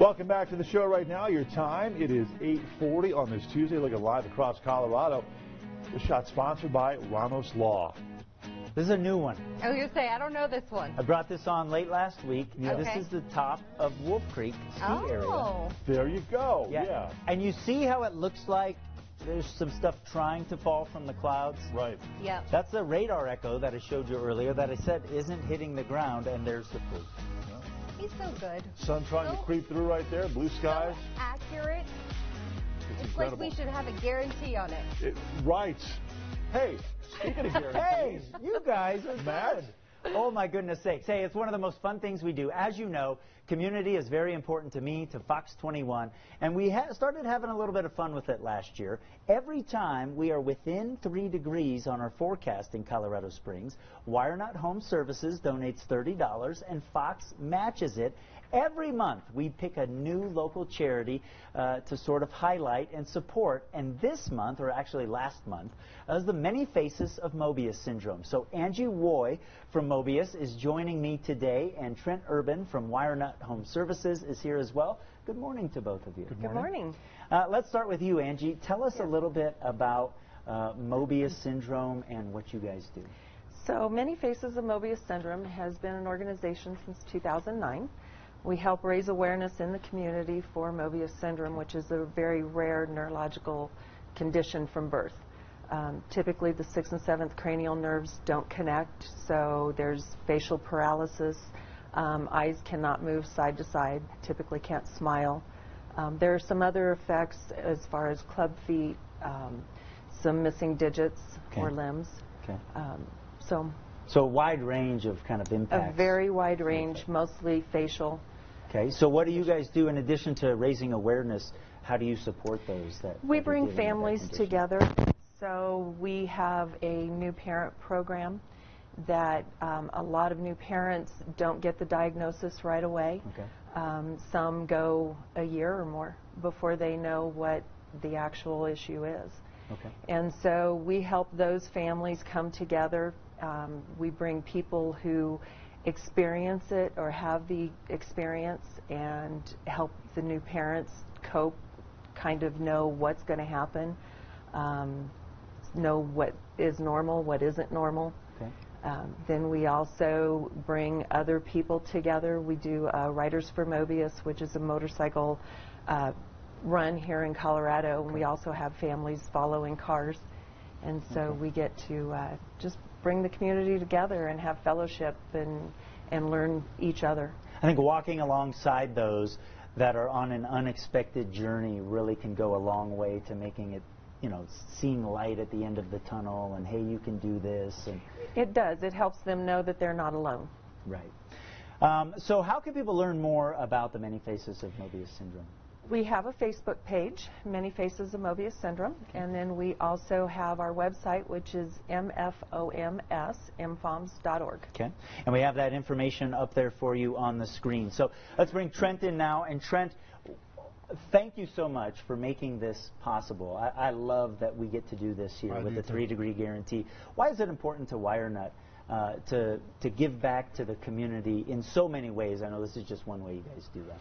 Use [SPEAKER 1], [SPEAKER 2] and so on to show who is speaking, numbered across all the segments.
[SPEAKER 1] Welcome back to the show right now. Your time, it is 8.40 on this Tuesday, looking live across Colorado. The shot sponsored by Ramos Law.
[SPEAKER 2] This is a new one.
[SPEAKER 3] I was going to say, I don't know this one.
[SPEAKER 2] I brought this on late last week.
[SPEAKER 3] Okay.
[SPEAKER 2] This is the top of Wolf Creek ski
[SPEAKER 3] oh.
[SPEAKER 2] area.
[SPEAKER 1] There you go. Yeah. yeah.
[SPEAKER 2] And you see how it looks like there's some stuff trying to fall from the clouds.
[SPEAKER 1] Right.
[SPEAKER 3] Yeah.
[SPEAKER 2] That's the radar echo that I showed you earlier that I said isn't hitting the ground, and there's the proof.
[SPEAKER 3] He's so good.
[SPEAKER 1] Sun trying
[SPEAKER 3] so,
[SPEAKER 1] to creep through right there, blue skies.
[SPEAKER 3] So accurate.
[SPEAKER 1] It's,
[SPEAKER 3] it's like we should have a guarantee on it.
[SPEAKER 1] it right. Hey, speaking of guarantees.
[SPEAKER 2] hey, you guys are
[SPEAKER 1] mad.
[SPEAKER 2] Good. Oh my goodness sakes. Hey, it's one of the most fun things we do. As you know, community is very important to me, to Fox 21, and we ha started having a little bit of fun with it last year. Every time we are within three degrees on our forecast in Colorado Springs, WireNut Home Services donates $30 and Fox matches it Every month, we pick a new local charity uh, to sort of highlight and support. And this month, or actually last month, is the Many Faces of Mobius Syndrome. So Angie Woy from Mobius is joining me today, and Trent Urban from WireNut Home Services is here as well. Good morning to both of you.
[SPEAKER 3] Good morning. Good morning.
[SPEAKER 2] Uh, let's start with you, Angie. Tell us a little bit about uh, Mobius Syndrome and what you guys do.
[SPEAKER 4] So Many Faces of Mobius Syndrome has been an organization since 2009. We help raise awareness in the community for Mobius syndrome, which is a very rare neurological condition from birth. Um, typically, the sixth and seventh cranial nerves don't connect, so there's facial paralysis. Um, eyes cannot move side to side, typically can't smile. Um, there are some other effects as far as club feet, um, some missing digits
[SPEAKER 2] okay.
[SPEAKER 4] or limbs.
[SPEAKER 2] Okay.
[SPEAKER 4] Um, so,
[SPEAKER 2] so a wide range of kind of impacts.
[SPEAKER 4] A very wide range, mostly facial.
[SPEAKER 2] Okay, so what do you guys do in addition to raising awareness? How do you support those that
[SPEAKER 4] we
[SPEAKER 2] that
[SPEAKER 4] bring families together? So we have a new parent program that um, a lot of new parents don't get the diagnosis right away.
[SPEAKER 2] Okay.
[SPEAKER 4] Um, some go a year or more before they know what the actual issue is.
[SPEAKER 2] Okay.
[SPEAKER 4] And so we help those families come together. Um, we bring people who experience it or have the experience and help the new parents cope, kind of know what's going to happen, um, know what is normal, what isn't normal.
[SPEAKER 2] Okay.
[SPEAKER 4] Um, then we also bring other people together. We do uh, Riders for Mobius, which is a motorcycle uh, run here in Colorado, and we also have families following cars. And so we get to uh, just bring the community together and have fellowship and, and learn each other.
[SPEAKER 2] I think walking alongside those that are on an unexpected journey really can go a long way to making it you know, seeing light at the end of the tunnel and hey, you can do this. And
[SPEAKER 4] it does. It helps them know that they're not alone.
[SPEAKER 2] Right. Um, so how can people learn more about the many faces of Mobius syndrome?
[SPEAKER 4] We have a Facebook page, Many Faces of Mobius Syndrome, okay. and then we also have our website, which is mfoms, mfoms.org.
[SPEAKER 2] Okay, and we have that information up there for you on the screen. So let's bring Trent in now, and Trent, thank you so much for making this possible. I, I love that we get to do this here
[SPEAKER 5] I
[SPEAKER 2] with the three-degree guarantee. Why is it important to WireNut uh, to, to give back to the community in so many ways? I know this is just one way you guys do that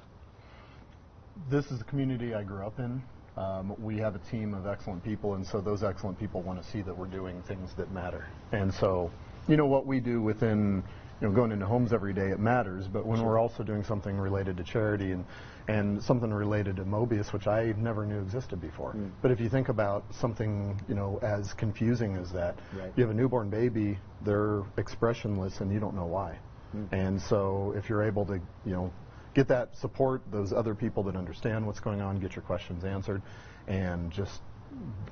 [SPEAKER 5] this is the community I grew up in. Um, we have a team of excellent people, and so those excellent people want to see that we're doing things that matter. And so, you know, what we do within, you know, going into homes every day, it matters. But when sure. we're also doing something related to charity and and something related to Mobius, which I never knew existed before. Mm. But if you think about something, you know, as confusing as that,
[SPEAKER 2] right.
[SPEAKER 5] you have a newborn baby, they're expressionless, and you don't know why. Mm. And so, if you're able to, you know, get that support, those other people that understand what's going on, get your questions answered, and just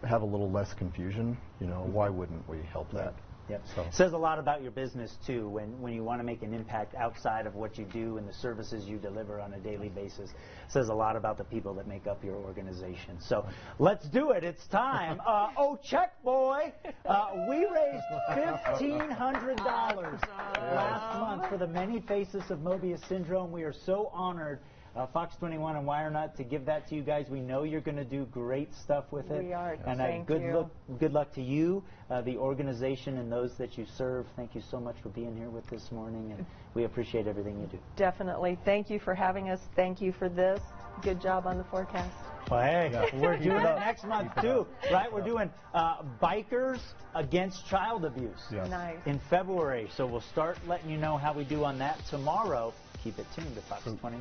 [SPEAKER 5] have a little less confusion. You know, why wouldn't we help that?
[SPEAKER 2] Yep. So. Says a lot about your business too when, when you want to make an impact outside of what you do and the services you deliver on a daily basis. Says a lot about the people that make up your organization. So let's do it. It's time. Uh, oh, check boy. Uh, we raised fifteen hundred dollars last month for the many faces of Mobius syndrome. We are so honored uh, Fox 21 and Wirenut to give that to you guys. We know you're going to do great stuff with it.
[SPEAKER 4] We are.
[SPEAKER 2] And
[SPEAKER 4] Thank
[SPEAKER 2] good
[SPEAKER 4] you.
[SPEAKER 2] luck. Good luck to you, uh, the organization, and those that you serve. Thank you so much for being here with this morning, and we appreciate everything you do.
[SPEAKER 4] Definitely. Thank you for having us. Thank you for this. Good job on the forecast.
[SPEAKER 2] Well, hey, we're doing
[SPEAKER 5] it
[SPEAKER 2] it next month too, right? We're doing uh, bikers against child abuse
[SPEAKER 5] Yes.
[SPEAKER 4] Nice.
[SPEAKER 2] in February. So we'll start letting you know how we do on that tomorrow. Keep it tuned to Fox 21.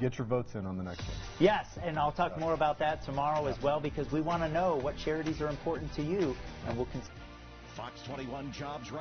[SPEAKER 5] Get your votes in on the next one.
[SPEAKER 2] Yes, and I'll talk more about that tomorrow as well because we want to know what charities are important to you, and we'll. Con-
[SPEAKER 6] Fox 21 Jobs right